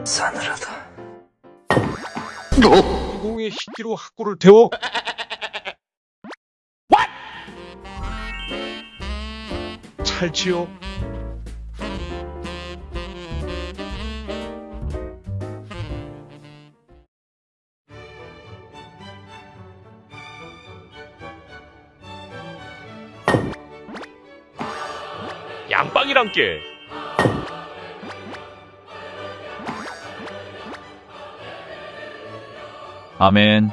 참 싸늘하다. 공의 희끼로 학구를 태워? 찰지요 양빵이란 게 아멘.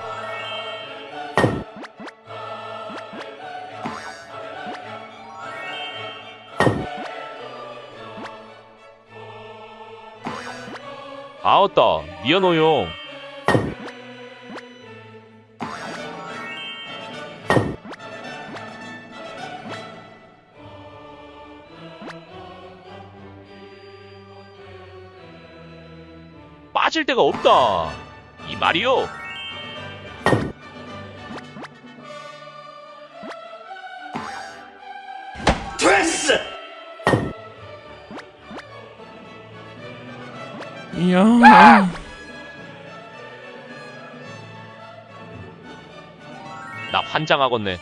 아었다. 미안해요. 빠질 데가 없다. 이 말이요 이야. 나 환장하겠네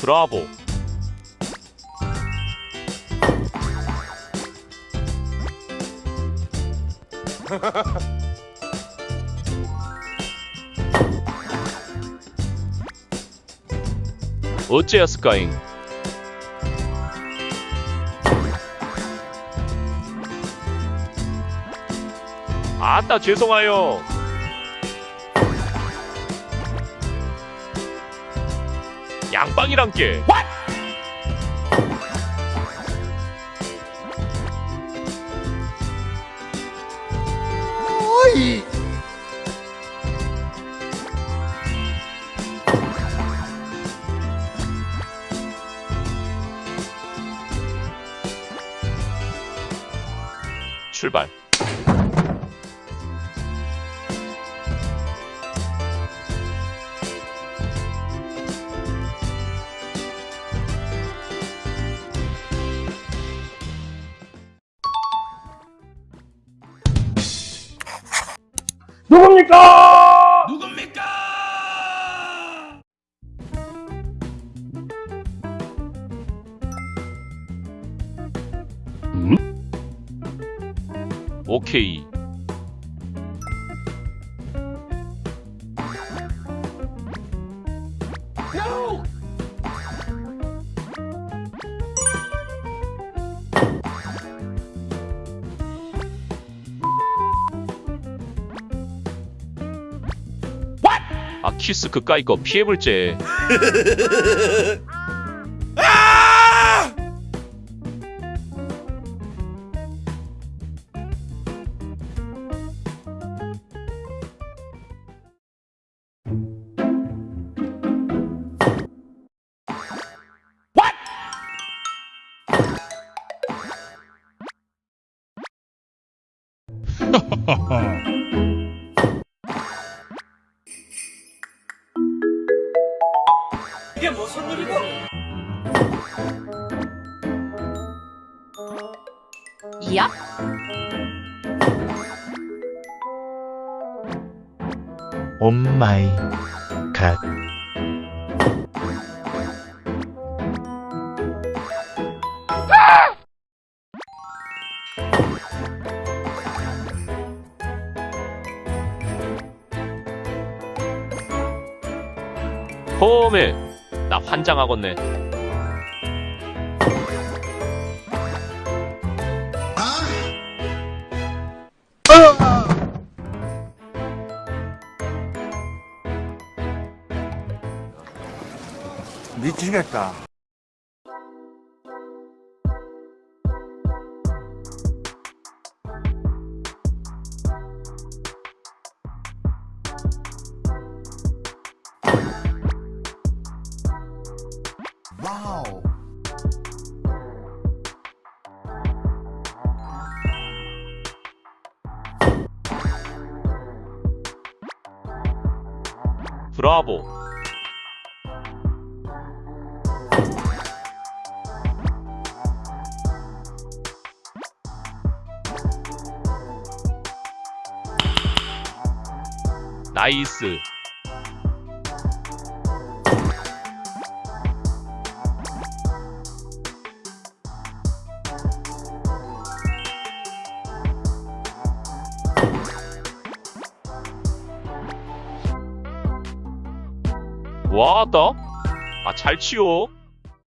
브라보 어째였을까잉? 아따 죄송해요. 양빵이란 게. 출발. 누굽니까? 오케이. 아 키스 그까이 거 피해볼제. 이게 무슨 일이고? 야? 오 마이 갓. 홈에 나 환장하겠네. 미치겠다. 와우. 브라보. 나이스. 와다. 아, 잘 치워.